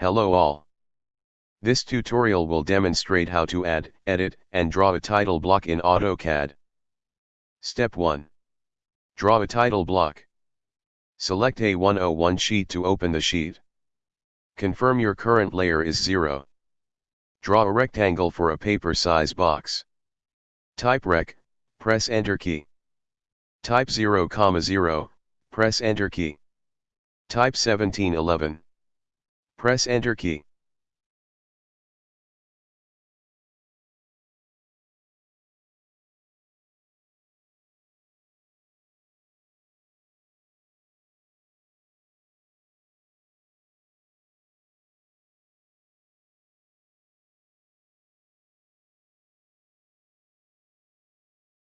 Hello all. This tutorial will demonstrate how to add, edit, and draw a title block in AutoCAD. Step 1. Draw a title block. Select A101 sheet to open the sheet. Confirm your current layer is 0. Draw a rectangle for a paper size box. Type rec, press enter key. Type 0, 0, press enter key. Type 1711. Press enter key.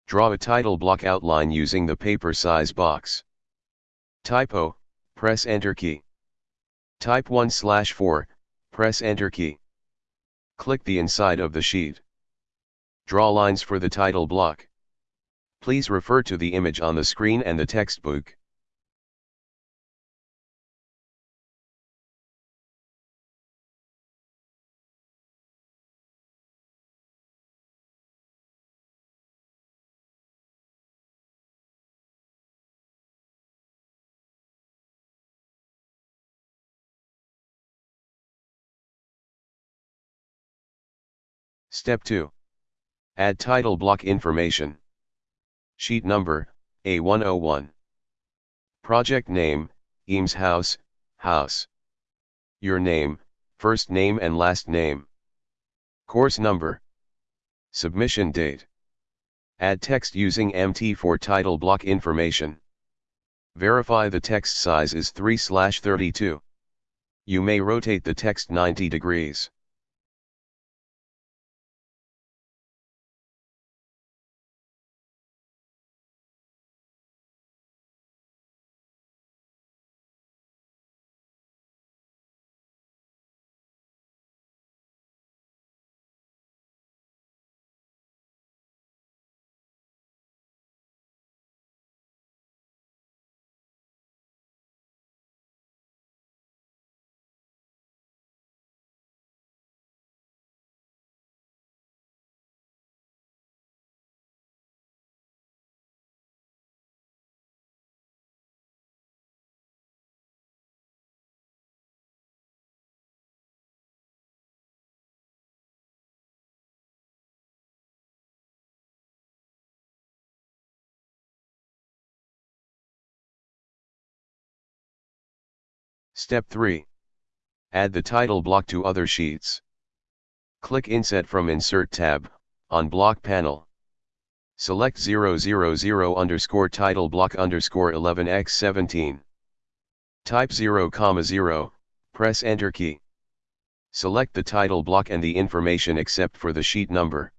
Draw a title block outline using the paper size box. Typo, press enter key. Type 1 slash 4, press enter key. Click the inside of the sheet. Draw lines for the title block. Please refer to the image on the screen and the textbook. Step 2. Add title block information. Sheet number, A101. Project name, Eames House, House. Your name, first name and last name. Course number. Submission date. Add text using MT for title block information. Verify the text size is 3-32. You may rotate the text 90 degrees. Step 3. Add the title block to other sheets. Click Insert from Insert tab, on Block panel. Select 000 underscore title block underscore 11x17. Type 0, 0, press Enter key. Select the title block and the information except for the sheet number.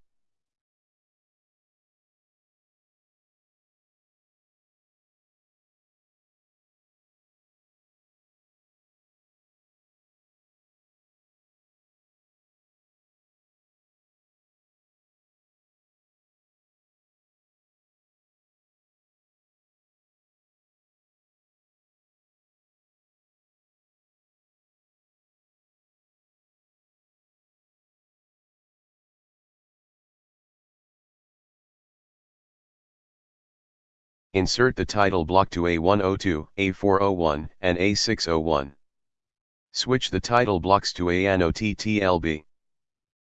Insert the title block to A102, A401, and A601. Switch the title blocks to ANOTTLB.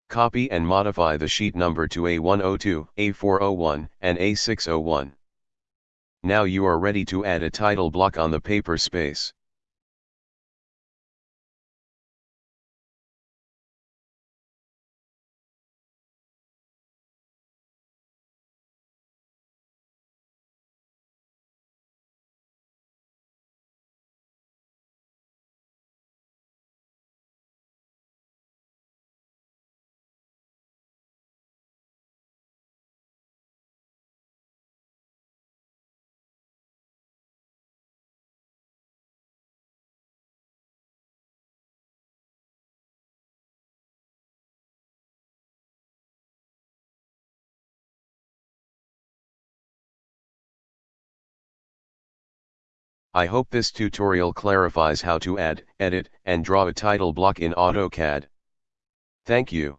Copy and modify the sheet number to A102, A401, and A601. Now you are ready to add a title block on the paper space. I hope this tutorial clarifies how to add, edit, and draw a title block in AutoCAD. Thank you.